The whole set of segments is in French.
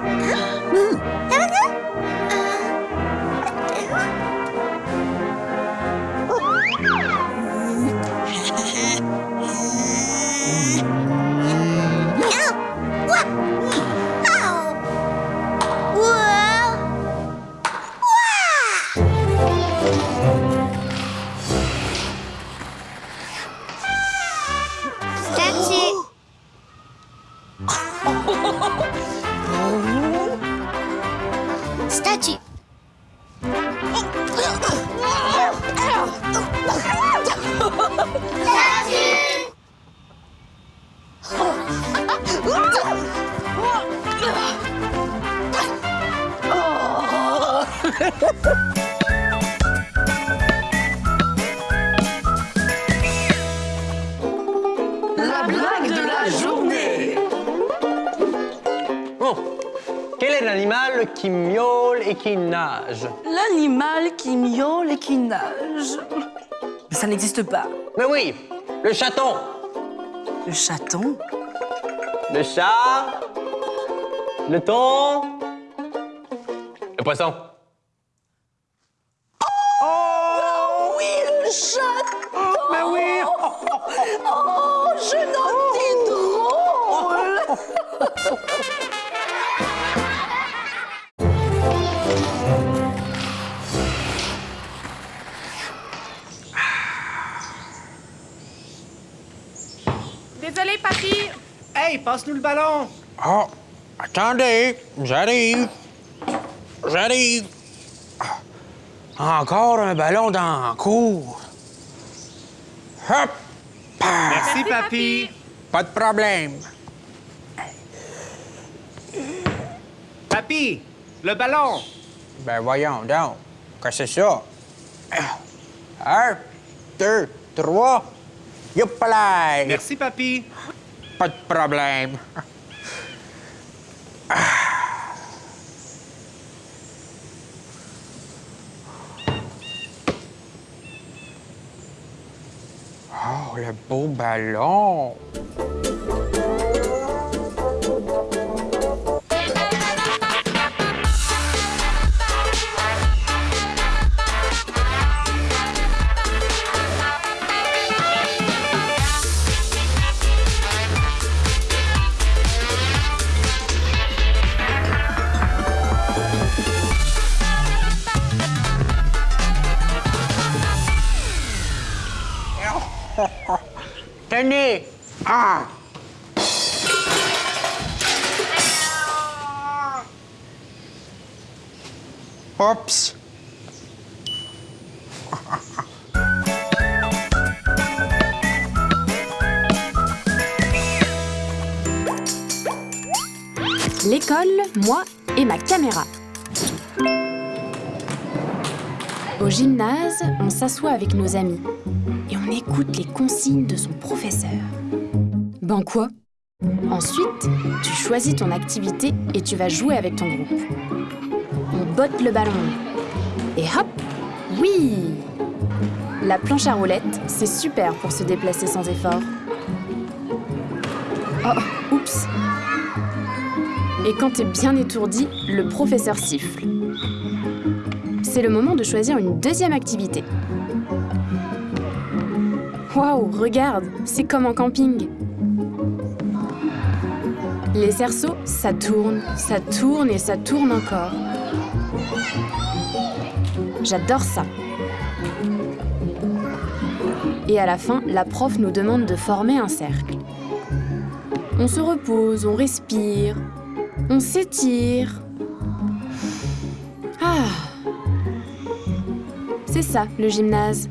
Huh? 私たち qui nage L'animal qui miaule et qui nage. Mais ça n'existe pas. Mais oui, le chaton. Le chaton? Le chat. Le thon. Le poisson. Oh oui, le chaton Mais oui Oh, jeune homme, Hey, passe-nous le ballon! Oh, attendez, j'arrive. J'arrive. Encore un ballon dans la cour. Hop! Merci, papy. Pas de problème. Papy, le ballon! Ben voyons donc. Que c'est ça? Un, deux, trois. Youpalay! Merci, papy. Pas de problème. Oh, le beau ballon! Ah! L'école, moi et ma caméra. Au gymnase, on s'assoit avec nos amis on écoute les consignes de son professeur. Ben quoi? Ensuite, tu choisis ton activité et tu vas jouer avec ton groupe. On botte le ballon. Et hop Oui La planche à roulettes, c'est super pour se déplacer sans effort. Oh, oups Et quand t'es bien étourdi, le professeur siffle. C'est le moment de choisir une deuxième activité. Waouh, regarde, c'est comme en camping. Les cerceaux, ça tourne, ça tourne et ça tourne encore. J'adore ça. Et à la fin, la prof nous demande de former un cercle. On se repose, on respire, on s'étire. Ah C'est ça, le gymnase.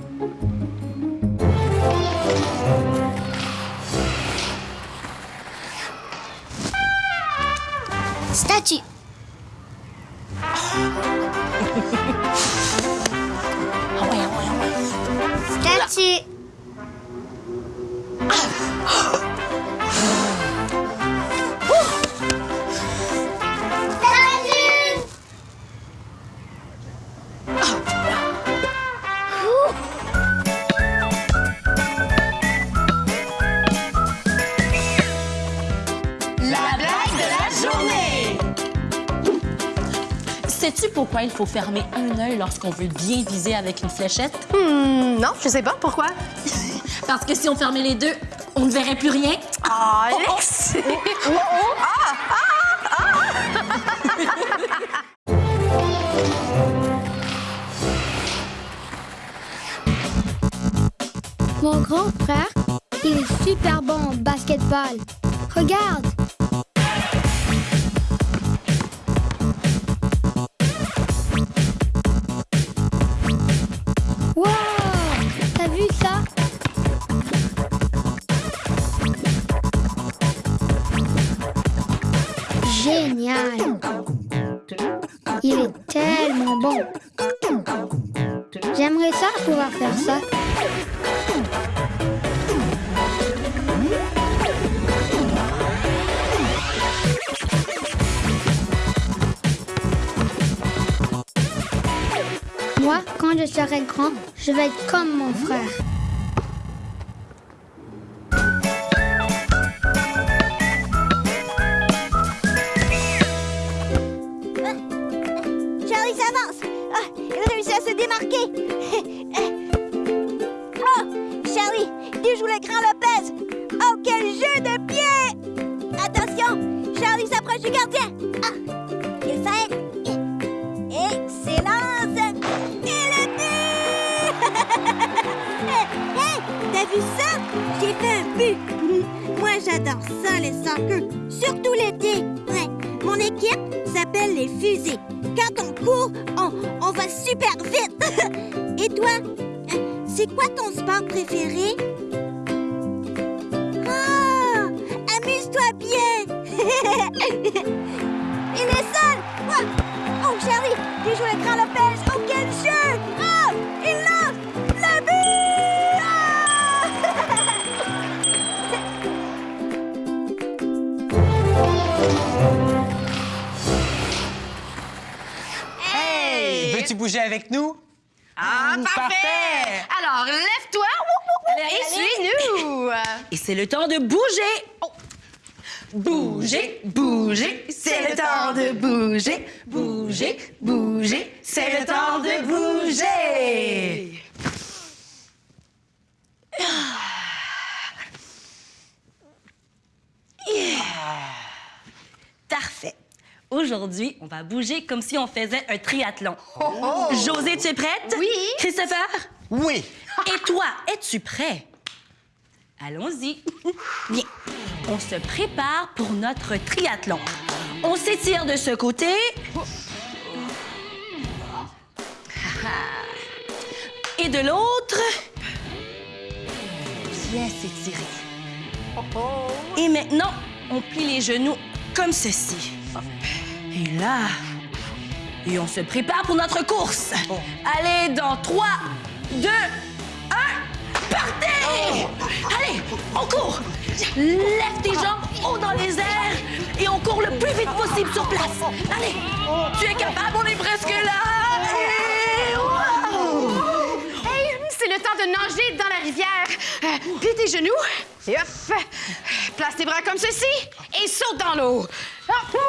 Pourquoi il faut fermer un œil lorsqu'on veut bien viser avec une fléchette? Hmm, non, je sais pas. Pourquoi? Parce que si on fermait les deux, on ne verrait plus rien. Ah, Alex! Mon grand frère, il est super bon en basketball. Regarde. Génial! Il est tellement bon. J'aimerais ça pouvoir faire ça. Moi, quand je serai grand, je vais être comme mon frère. Équipe s'appelle les fusées. Quand on court, on, on va super vite. Et toi, c'est quoi ton sport préféré? Ah, amuse-toi bien. Il est seul. Oh, Charlie, j'ai joué le grand Lopez. Oh, quel jeu! Veux-tu bouger avec nous? Ah, parfait! Alors, lève-toi et suis-nous! Et c'est le temps de bouger. Oh. Bouger, bouger, c'est le temps de bouger. Bouger, bouger, c'est le temps de bouger. Yeah. Parfait. Aujourd'hui, on va bouger comme si on faisait un triathlon. José, tu es prête? Oui. Christopher? Oui. Et toi, es-tu prêt? Allons-y. Bien. On se prépare pour notre triathlon. On s'étire de ce côté. Et de l'autre. Bien s'étirer. Et maintenant, on plie les genoux comme ceci. Et là. Et on se prépare pour notre course. Allez, dans 3, 2, 1, partez! Allez, on court! Lève tes jambes haut dans les airs et on court le plus vite possible sur place. Allez, tu es capable, on est presque là. Temps de nager dans la rivière. Euh, plie tes genoux. Et hop. Place tes bras comme ceci et saute dans l'eau. Hop.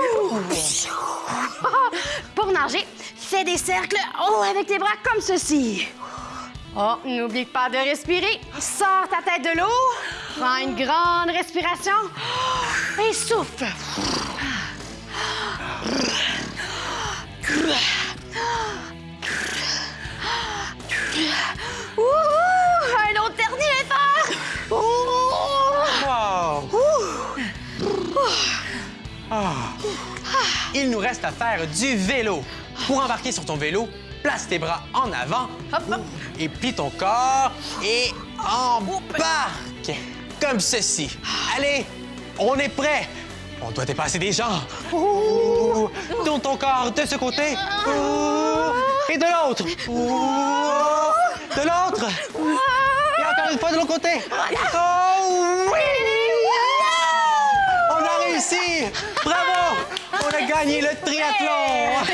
Pour nager, fais des cercles haut avec tes bras comme ceci. Oh, n'oublie pas de respirer. Sors ta tête de l'eau. Prends une grande respiration. Et souffle. Il nous reste à faire du vélo. Pour embarquer sur ton vélo, place tes bras en avant et plie ton corps et embarque comme ceci. Allez, on est prêt. On doit dépasser des gens. Ouh. Tourne ton corps de ce côté Ouh. et de l'autre. De l'autre. Et encore une fois de l'autre côté. Oh oui! On a réussi! Bravo! On a gagné le triathlon!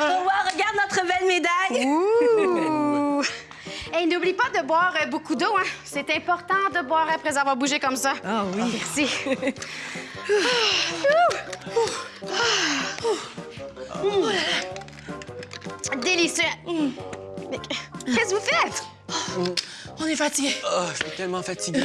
On voit, regarde notre belle médaille. Ouh. Et n'oublie pas de boire euh, beaucoup d'eau. Hein. C'est important de boire après avoir bougé comme ça. Ah oui. Merci. délicieux. Qu'est-ce que vous faites? On est fatigué. Oh, je suis tellement fatigué.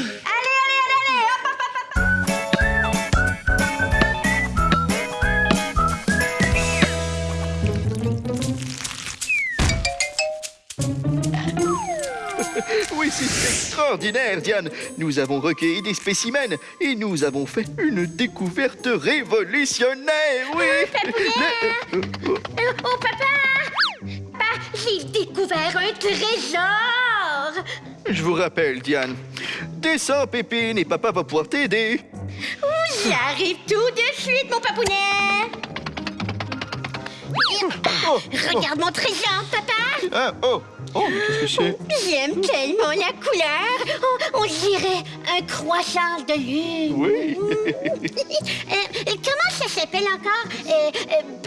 C'est extraordinaire, Diane. Nous avons recueilli des spécimens et nous avons fait une découverte révolutionnaire, oui. Le- Oh, oh, papa! Papa, j'ai découvert un trésor! Je vous rappelle, Diane, descends, Pépine, et papa va pouvoir t'aider. J'arrive tout de suite, mon papounet! Oh, Regarde mon trésor, papa! ah, oh, oh, mais qu'est-ce que c'est? J'aime tellement la couleur! On, on dirait un croissant de lune! Oui. Euh, euh, comment ça s'appelle encore? Euh,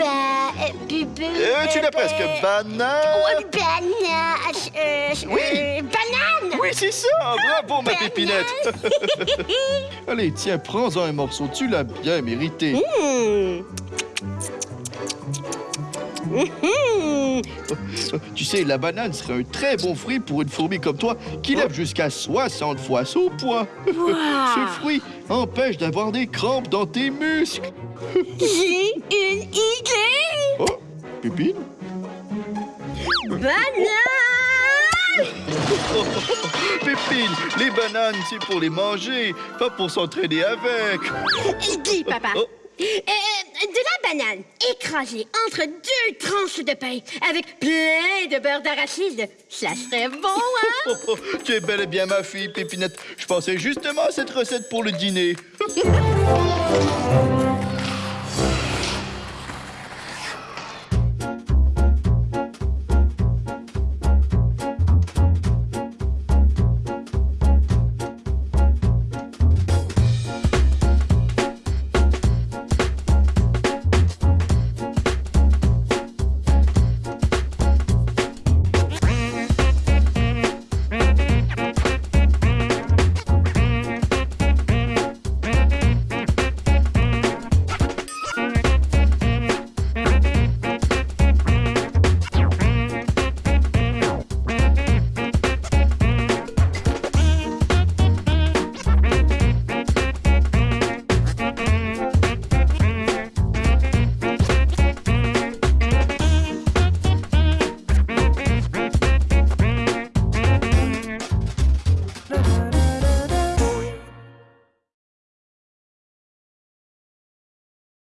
euh, bubu... Tu l'as presque, ba- banane. Oh, banane... Oui. banane! Oui, c'est ça. Bravo, ma pépinette. Allez, tiens, prends-en un morceau. Tu l'as bien mérité. Hmm. Tu sais, la banane serait un très bon fruit pour une fourmi comme toi qui lève jusqu'à 60 fois son poids. Ce fruit empêche d'avoir des crampes dans tes muscles. J'ai une idée! Oh, Pépine? Banane! Pépine, les bananes, c'est pour les manger, pas pour s'entraîner avec. Dis, papa. Oh. Euh, de la banane écrasée entre deux tranches de pain avec plein de beurre d'arachide. Ça serait bon, hein? Oh, oh, tu es bel et bien ma fille, Pépinette. Je pensais justement à cette recette pour le dîner.